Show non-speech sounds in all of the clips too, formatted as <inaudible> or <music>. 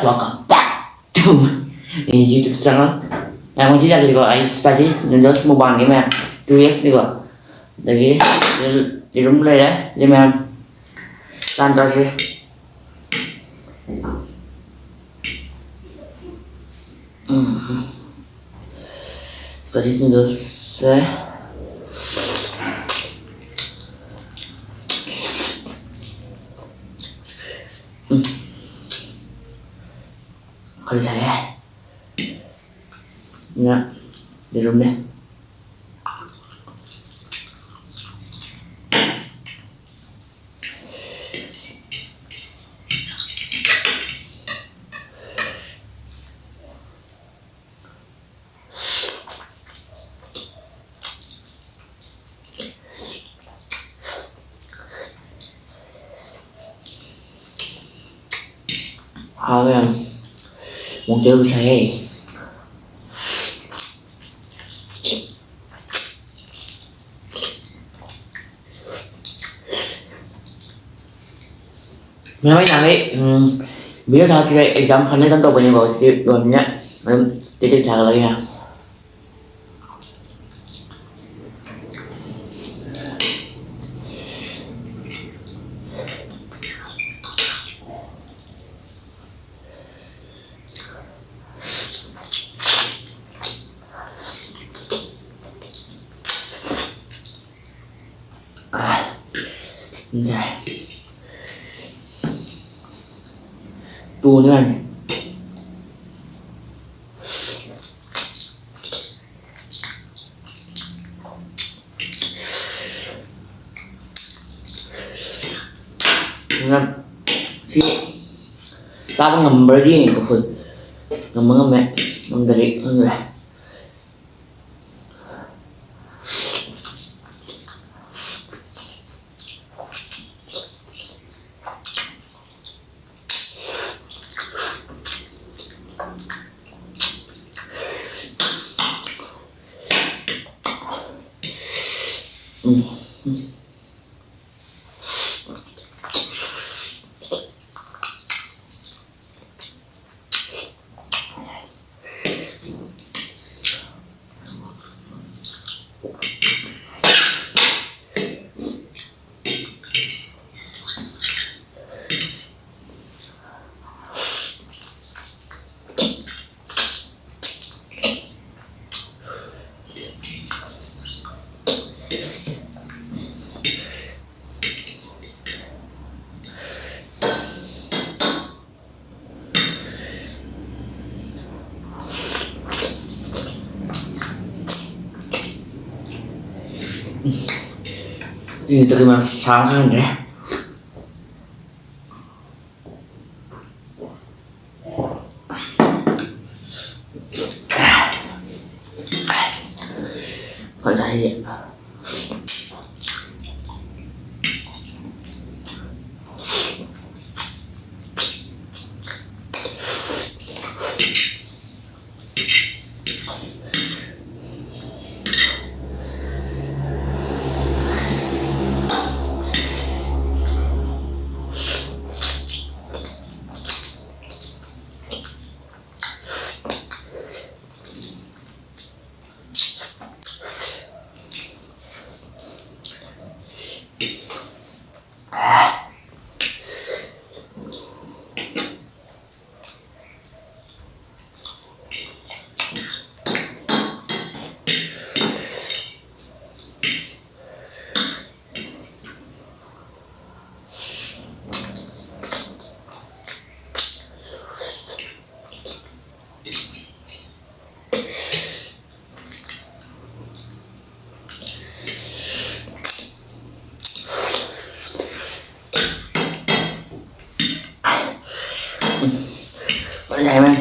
guys, welcome back to YouTube channel. Em muốn chia sẻ được gọi Spices Noodles Mobile game em. Tôi sẽ được gọi. Đấy cái đi đúng đây đấy, game em. Tan ra chứ. Ừ. Spices Noodles đấy. Mm. Ừ. 산다시 음 스파이시 누들스 음 관리 잘해. Nha, để rung đây. 하면 몽테로 잘해. Mấy mấy thằng ấy um, biết thật thì exam phần này tấn tổ bao nhiêu rồi thì rồi nhá Em tiếp tiếp trả lời nha à, Dài Tua nữa anh. Ngâm. Si tao ngầm berarti ini ke food ngầm ngầm mẹ. Ngầm dari ngầm ini terima sangat ya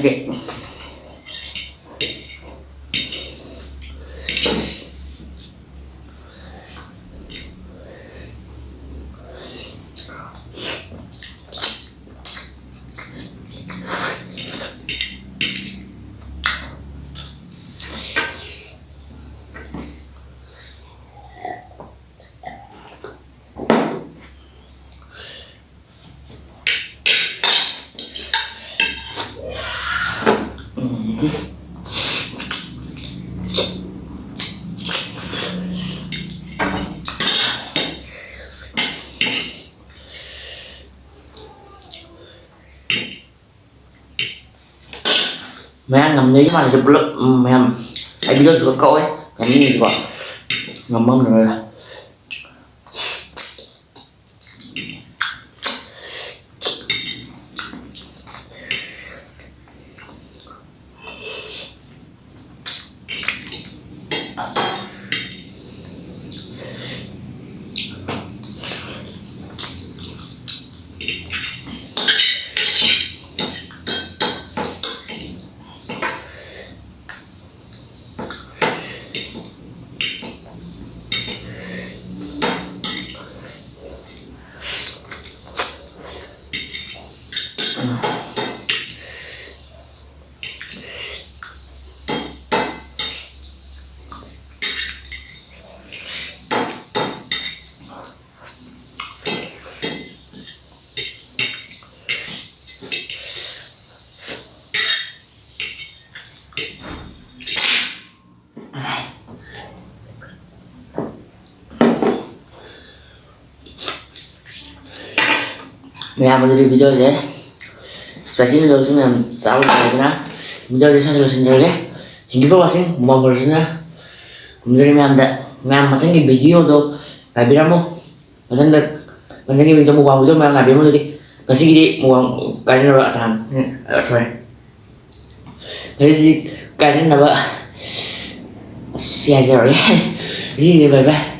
perché mẹ ăn ngầm đấy mà là chụp lớp mày em ai biết được có ấy. Mày nhìn gì quá. Ngầm mâm rồi. Ya, menjadi video sih. Aja Spesial video sini yang selalu saya kena Video di sana terus sendiri ya Thank you for watching Mau bersihnya Menjadi maya ada Maya macam cái video tuh Gak bilang mau Macam được Macam cái video mau vào video maya gak bilang mau tadi Kasi gini mau Cái này là thằng Ở thôi. Cái gì Cái này là vợ Xe rồi <laughs> Cái gì vậy vậy